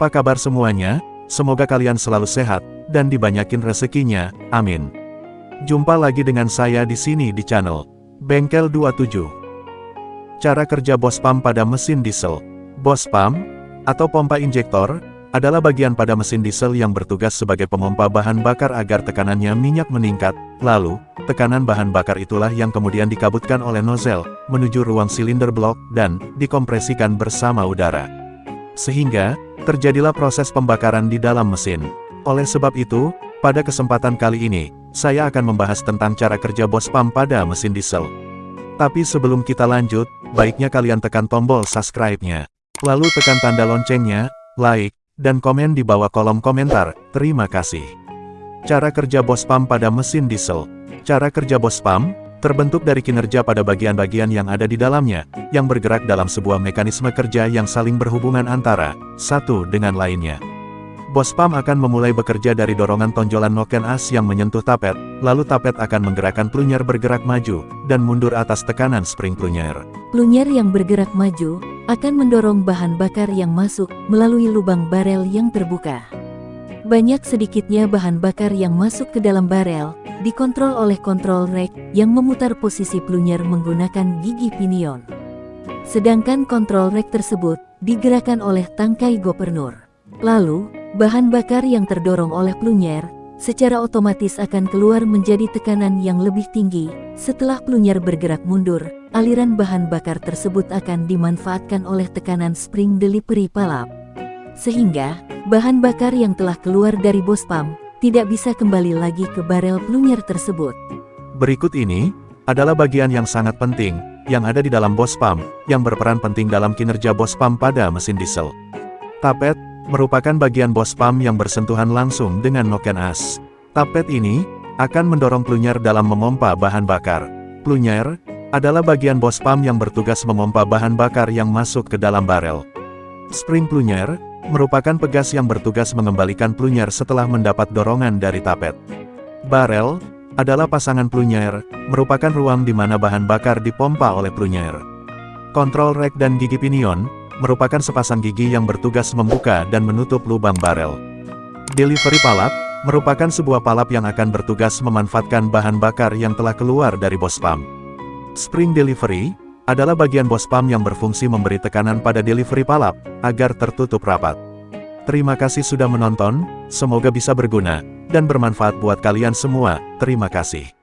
Apa kabar semuanya? Semoga kalian selalu sehat, dan dibanyakin rezekinya, amin. Jumpa lagi dengan saya di sini di channel Bengkel 27. Cara kerja bos pump pada mesin diesel. Bos pump, atau pompa injektor, adalah bagian pada mesin diesel yang bertugas sebagai pemompa bahan bakar agar tekanannya minyak meningkat, lalu, tekanan bahan bakar itulah yang kemudian dikabutkan oleh nozzle, menuju ruang silinder blok, dan dikompresikan bersama udara. Sehingga, terjadilah proses pembakaran di dalam mesin. Oleh sebab itu, pada kesempatan kali ini, saya akan membahas tentang cara kerja bos pump pada mesin diesel. Tapi sebelum kita lanjut, baiknya kalian tekan tombol subscribe-nya. Lalu tekan tanda loncengnya, like, dan komen di bawah kolom komentar, terima kasih. Cara kerja bos pump pada mesin diesel. Cara kerja bos pump, terbentuk dari kinerja pada bagian-bagian yang ada di dalamnya, yang bergerak dalam sebuah mekanisme kerja yang saling berhubungan antara satu dengan lainnya. Bos pump akan memulai bekerja dari dorongan tonjolan noken as yang menyentuh tapet, lalu tapet akan menggerakkan plunyer bergerak maju, dan mundur atas tekanan spring plunyer. Plunyer yang bergerak maju, akan mendorong bahan bakar yang masuk melalui lubang barel yang terbuka. Banyak sedikitnya bahan bakar yang masuk ke dalam barel, dikontrol oleh kontrol rack yang memutar posisi plunyer menggunakan gigi pinion. Sedangkan kontrol rack tersebut digerakkan oleh tangkai gopernur. Lalu, bahan bakar yang terdorong oleh plunyer secara otomatis akan keluar menjadi tekanan yang lebih tinggi. Setelah plunyer bergerak mundur, aliran bahan bakar tersebut akan dimanfaatkan oleh tekanan spring delivery palap. Sehingga, bahan bakar yang telah keluar dari bos pump tidak bisa kembali lagi ke barel plunyer tersebut. Berikut ini, adalah bagian yang sangat penting, yang ada di dalam bos pump, yang berperan penting dalam kinerja bos pump pada mesin diesel. Tapet, merupakan bagian bos pump yang bersentuhan langsung dengan noken as. Tapet ini, akan mendorong plunyer dalam memompa bahan bakar. Plunyer, adalah bagian bos pump yang bertugas memompa bahan bakar yang masuk ke dalam barel. Spring plunyer, merupakan pegas yang bertugas mengembalikan plunyer setelah mendapat dorongan dari tapet. Barel, adalah pasangan plunyer, merupakan ruang di mana bahan bakar dipompa oleh plunyer. Kontrol rack dan gigi pinion, merupakan sepasang gigi yang bertugas membuka dan menutup lubang barel. Delivery palap, merupakan sebuah palap yang akan bertugas memanfaatkan bahan bakar yang telah keluar dari bos pump. Spring delivery, adalah bagian bos pump yang berfungsi memberi tekanan pada delivery palap, agar tertutup rapat. Terima kasih sudah menonton, semoga bisa berguna, dan bermanfaat buat kalian semua, terima kasih.